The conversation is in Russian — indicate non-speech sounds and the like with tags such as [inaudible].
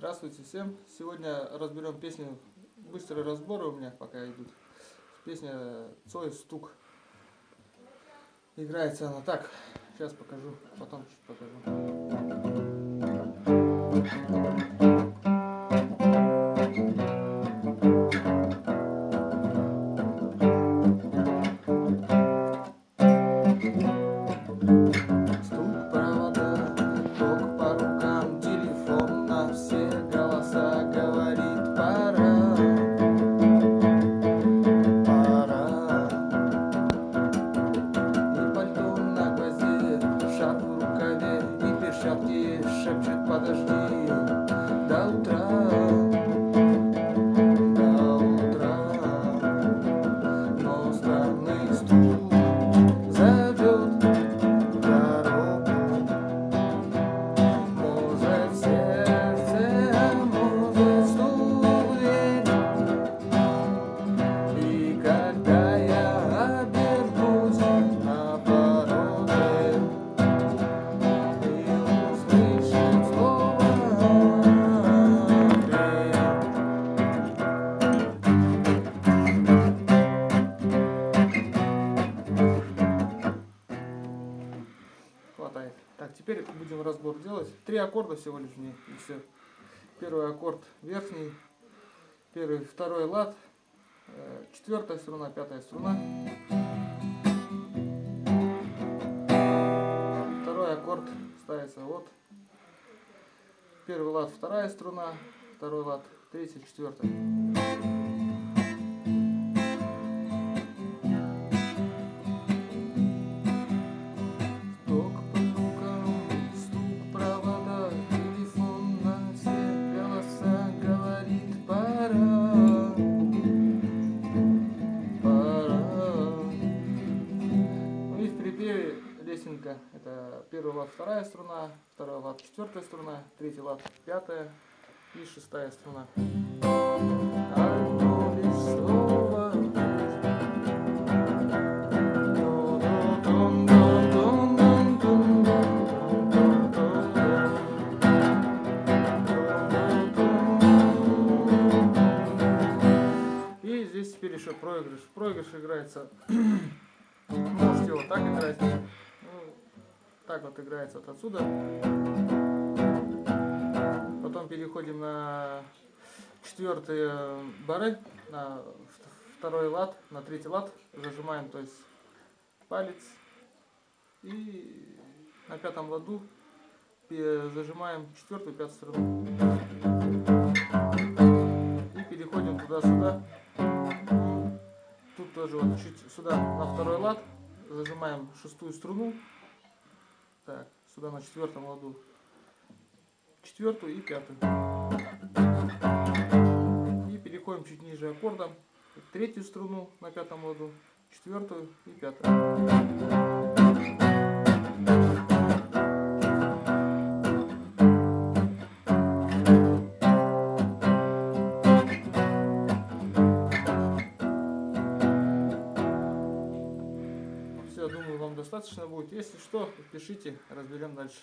Здравствуйте всем! Сегодня разберем песню, быстрые разборы у меня пока идут. Песня Цой Стук. Играется она так, сейчас покажу, потом чуть покажу. шепчет подожди до утра. Так, теперь будем разбор делать. Три аккорда всего лишь в и все. Первый аккорд верхний, первый, второй лад, э, четвертая струна, пятая струна. Второй аккорд ставится вот. Первый лад, вторая струна, второй лад, третья, четвертая. Это первый лад вторая струна, второй лад четвертая струна, третий лад пятая и шестая струна. И здесь теперь еще проигрыш. Проигрыш играется, [clears throat] можете вот так играть так вот играется вот отсюда. Потом переходим на четвертые бары, на второй лад, на третий лад. Зажимаем, то есть палец. И на пятом ладу зажимаем четвертую, пятую струну. И переходим туда-сюда. Тут тоже вот чуть сюда на второй лад зажимаем шестую струну так, сюда на четвертом ладу. Четвертую и пятую. И переходим чуть ниже аккордом. Третью струну на пятом ладу. Четвертую и пятую. Все, думаю, вам достаточно будет. Если что, пишите, разберем дальше.